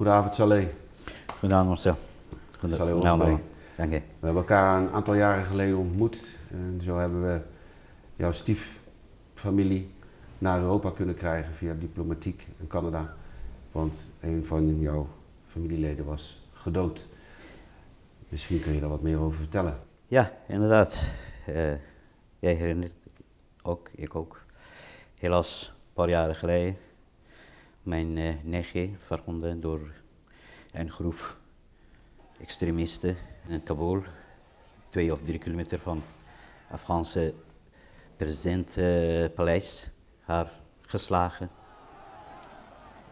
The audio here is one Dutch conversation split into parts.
Goedenavond Saleh. Goedenavond Marcel. Saleh Goedenavond. Osman. Dank je. We hebben elkaar een aantal jaren geleden ontmoet. En zo hebben we jouw stieffamilie naar Europa kunnen krijgen via diplomatiek in Canada. Want een van jouw familieleden was gedood. Misschien kun je daar wat meer over vertellen. Ja, inderdaad. Eh, jij herinnert ook, ik ook. Helaas, een paar jaren geleden, mijn eh nichtje verwonden door een groep extremisten in Kabul, twee of drie kilometer van Afghaanse presidentpaleis, haar geslagen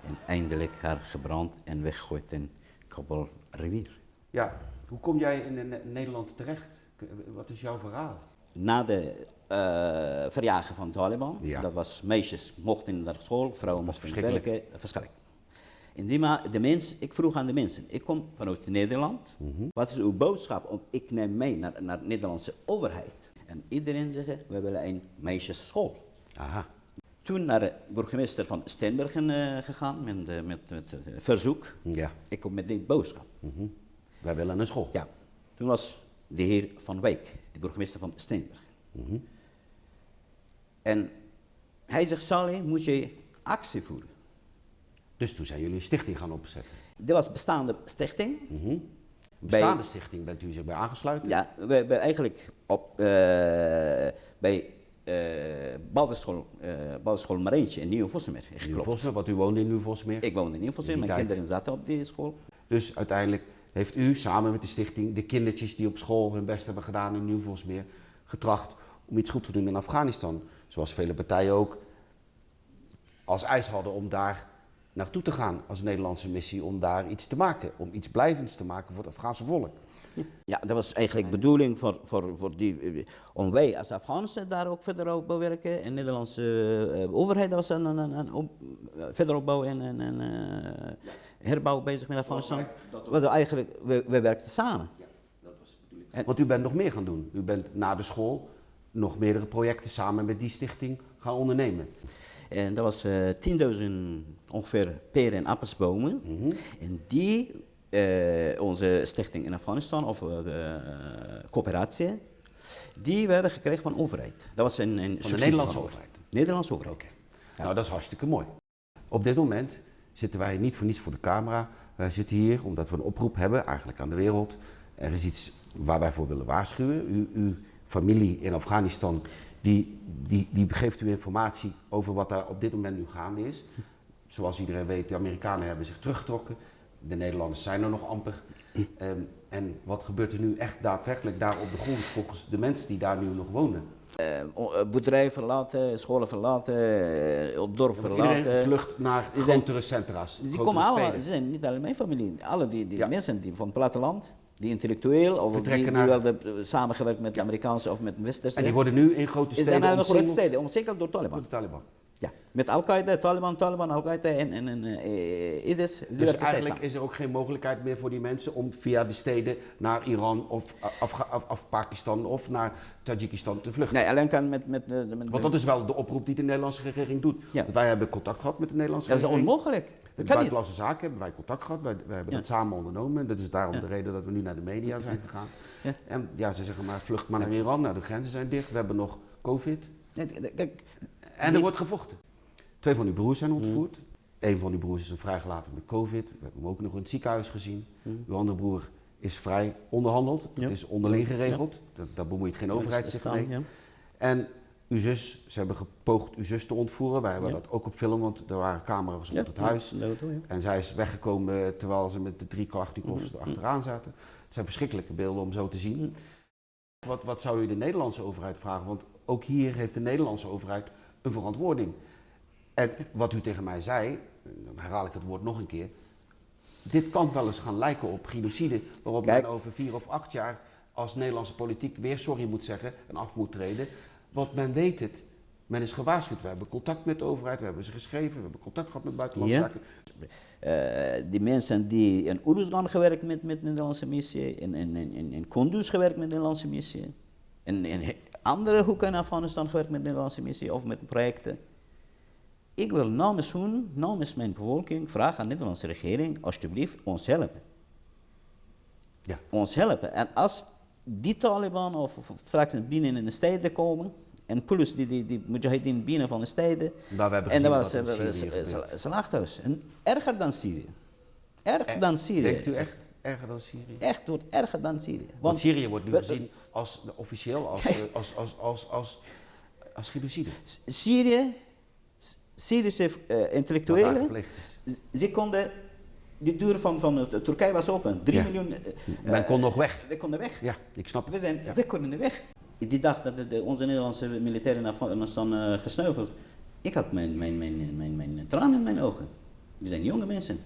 en eindelijk haar gebrand en weggegooid in Kabul rivier. Ja, hoe kom jij in Ne- Nederland terecht? Wat is jouw verhaal? Na de eh verjagen van Taliban, Ja. dat was meisjes mochten naar school, vrouwen mochten werken, verschrikkelijk. In die ma de mens, ik vroeg aan de mensen, ik kom vanuit Nederland, Mhm. wat is uw boodschap? Om, ik neem mee naar, naar de Nederlandse overheid. En iedereen zegt, we willen een meisjesschool. Aha. Toen naar de burgemeester van Steenbergen eh, gegaan met, eh, met, met eh, verzoek. Ja. Ik kom met die boodschap. Mhm. Wij willen een school. Ja, toen was de heer Van Wijk, de burgemeester van Steenberg. En hij zegt, Sally, moet je actie voeren. Dus toen zijn jullie een stichting gaan opzetten. Dit was bestaande stichting. Mhm. Bestaande stichting bent u zich bij aangesluiten? Ja, we hebben eigenlijk op, eh, bij eh basisschool, eh basisschool in Nieuw. Vosmeer, want u woonde in Nieuw Vosmeer. Ik woonde in Nieuw-Vossemeer, In die mijn tijd. kinderen zaten op die school. Dus uiteindelijk heeft u samen met de stichting de kindertjes die op school hun best hebben gedaan in Nieuw Vosmeer getracht om iets goed te doen in Afghanistan. Zoals vele partijen ook als eis hadden om daar naartoe te gaan als Nederlandse missie, om daar iets te maken, om iets blijvends te maken voor het Afghaanse volk. Ja, dat was eigenlijk de bedoeling voor, voor, voor die, eh, om wij als Afghaanse daar ook verder op werken. En de Nederlandse eh, overheid was een, een, op, eh, verder opbouw en, en, en eh, herbouw bezig met Afghanistan. We, eigenlijk, we, we werkten samen. En- Want u bent nog meer gaan doen. U bent na de school nog meerdere projecten samen met die stichting gaan ondernemen. En dat was eh 10.000 ongeveer peren en appelsbomen. En die, eh, onze stichting in Afghanistan, of eh, coöperatie, die werden gekregen van de overheid. Dat was een, een Nederlandse van de overheid? Nederlandse overheid. Ja. Nou, dat is hartstikke mooi. Op dit moment zitten wij niet voor niets voor de camera. Wij zitten hier omdat we een oproep hebben, eigenlijk aan de wereld. Er is iets waar wij voor willen waarschuwen. U, uw familie in Afghanistan, die, die, die geeft u informatie over wat daar op dit moment nu gaande is. Zoals iedereen weet, de Amerikanen hebben zich teruggetrokken. De Nederlanders zijn er nog amper. Ehm, en wat gebeurt er nu echt daadwerkelijk daar op de grond volgens de mensen die daar nu nog wonen? Eh, o- eh, boerderijen verlaten, scholen verlaten, eh, het dorp Want verlaten. iedereen vlucht naar grotere centra's, Die komen allemaal, ze zijn niet alleen mijn familie, alle die, die Ja. mensen die van het platteland, die intellectueel of die, Vertrekken die naar- wel de, samengewerkt met de Amerikaanse of met Westerse. En die worden nu in grote steden de grote steden, omsingeld door door de Taliban. Met Al-Qaeda, Taliban, Taliban, Al-Qaeda en, en, en eh, ISIS. Dus eigenlijk is er ook geen mogelijkheid meer voor die mensen om via de steden naar Iran of Afga- af, af Pakistan of naar Tajikistan te vluchten. Nee, alleen kan met... met, met, met Want dat is wel de oproep die de Nederlandse regering doet. Ja. Want wij hebben contact gehad met de Nederlandse dat is regering. onmogelijk. Met Dat de kan niet. buitenlandse zaken hebben wij contact gehad. Wij, wij hebben Ja. dat samen ondernomen. Dat is daarom Ja. de reden dat we nu naar de media zijn gegaan. Ja. En ja, ze zeggen maar vlucht maar naar Iran. Nou, de grenzen zijn dicht. We hebben nog COVID. Nee, Kijk, En er wordt gevochten. Twee van uw broers zijn ontvoerd. Een van uw broers is een vrijgelaten met COVID. We hebben hem ook nog in het ziekenhuis gezien. Uw andere broer is vrij onderhandeld. Het is onderling geregeld. Dat, daar bemoeit geen overheid zich mee. Ja. En uw zus, ze hebben gepoogd uw zus te ontvoeren. Wij hebben dat ook op film, want er waren camera's rond Ja, het huis. En zij is weggekomen terwijl ze met de drie Kalashnikovs Mhm. achteraan zaten. Het zijn verschrikkelijke beelden om zo te zien. Wat, wat zou u de Nederlandse overheid vragen? Want ook hier heeft de Nederlandse overheid een verantwoording. En wat u tegen mij zei, dan herhaal ik het woord nog een keer. Dit kan wel eens gaan lijken op genocide, waarop Kijk. men over vier of acht jaar als Nederlandse politiek weer sorry moet zeggen en af moet treden. Want men weet het. Men is gewaarschuwd. We hebben contact met de overheid, we hebben ze geschreven, we hebben contact gehad met buitenlandse Ja. zaken. Eh, die mensen die in Oeruzgan gewerkt met, met de Nederlandse missie, in, in, in, Kunduz gewerkt met de Nederlandse missie, in, in andere hoeken in Afghanistan gewerkt met de Nederlandse missie of met projecten. Ik wil namens hun, namens mijn bevolking, vragen aan de Nederlandse regering, alsjeblieft, ons helpen. Ja. Ons helpen. En als die Taliban of, of straks binnen in de steden komen, en plus die, die, die mujahideen binnen van de steden, Maar we hebben en dan was ze- slachthuis. En erger dan Syrië. Erger dan Syrië. Denkt u echt erger dan Syrië? Echt wordt erger dan Syrië. Want Syrië wordt nu we- gezien als, officieel als, eh, als, als, als, als, als genocide. Syrië, Syrische daar intellectuelen, ze konden, de deur van, van eh, Turkije was open, 3 Ja. miljoen. eh, Men kon nog weg. We konden weg. Ja, ik snap We, het. zijn, Ja. we konden de weg. Die dag dat de, onze Nederlandse militairen naar Afghanistan gesneuveld, ik had mijn, mijn, mijn, mijn, mijn, tranen in mijn ogen. Die zijn jonge mensen.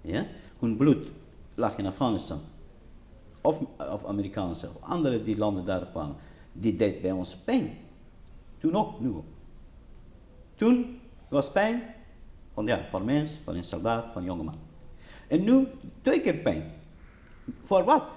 Ja? Hun bloed lag in Afghanistan. Of, of Amerikaanse, of andere die landen daar kwamen. Die deed bij ons pijn. Toen ook, nu ook. Toen was pijn van, ja, van mens, van een soldaat, van een jongeman. En nu twee keer pijn. Voor wat?